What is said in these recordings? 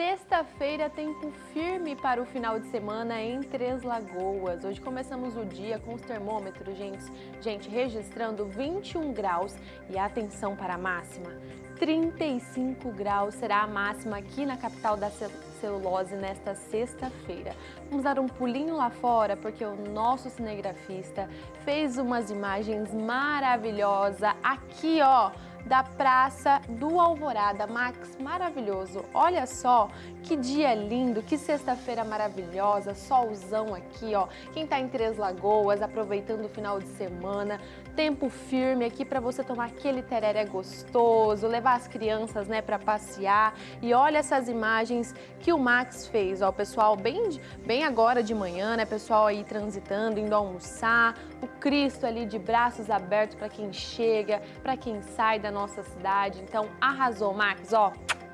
Sexta-feira, tempo firme para o final de semana em Três Lagoas. Hoje começamos o dia com os termômetros, gente, gente registrando 21 graus e atenção para a máxima. 35 graus será a máxima aqui na capital da celulose nesta sexta-feira. Vamos dar um pulinho lá fora porque o nosso cinegrafista fez umas imagens maravilhosas aqui, ó, da Praça do Alvorada. Max, maravilhoso. Olha só que dia lindo, que sexta-feira maravilhosa, solzão aqui, ó. Quem tá em Três Lagoas, aproveitando o final de semana, tempo firme aqui para você tomar aquele tereré gostoso, levar as crianças, né, para passear. E olha essas imagens que o Max fez, ó, pessoal, bem, bem agora de manhã, né, pessoal aí transitando, indo almoçar, o Cristo ali de braços abertos para quem chega, para quem sai da nossa cidade. Então, arrasou, Max, ó.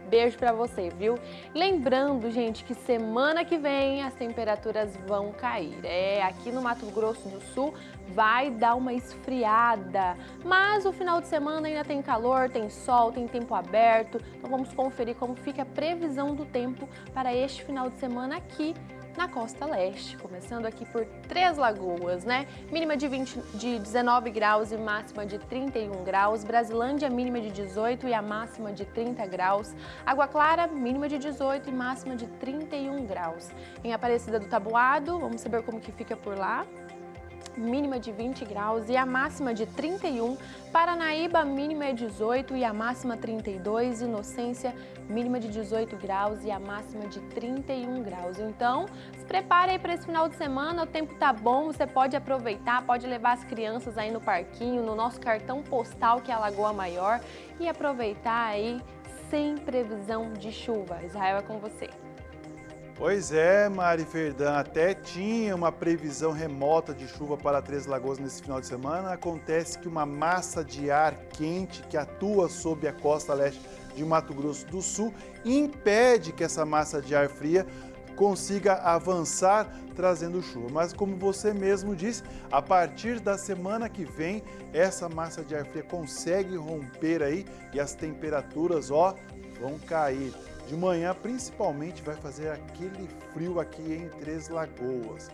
Beijo pra você, viu? Lembrando, gente, que semana que vem as temperaturas vão cair. É, aqui no Mato Grosso do Sul vai dar uma esfriada. Mas o final de semana ainda tem calor, tem sol, tem tempo aberto. Então vamos conferir como fica a previsão do tempo para este final de semana aqui na costa leste, começando aqui por Três Lagoas, né? Mínima de, 20, de 19 graus e máxima de 31 graus. Brasilândia, mínima de 18 e a máxima de 30 graus. Água Clara, mínima de 18 e máxima de 31 graus. Em Aparecida do Tabuado, vamos saber como que fica por lá mínima de 20 graus e a máxima de 31. Paranaíba, mínima é 18 e a máxima 32. Inocência, mínima de 18 graus e a máxima de 31 graus. Então, se prepare aí para esse final de semana, o tempo tá bom, você pode aproveitar, pode levar as crianças aí no parquinho, no nosso cartão postal que é a Lagoa Maior e aproveitar aí sem previsão de chuva. Israel é com você. Pois é, Mari Ferdan, até tinha uma previsão remota de chuva para Três Lagoas nesse final de semana. Acontece que uma massa de ar quente que atua sob a costa leste de Mato Grosso do Sul impede que essa massa de ar fria consiga avançar trazendo chuva. Mas como você mesmo disse, a partir da semana que vem, essa massa de ar fria consegue romper aí e as temperaturas, ó, vão cair. De manhã, principalmente, vai fazer aquele frio aqui em Três Lagoas.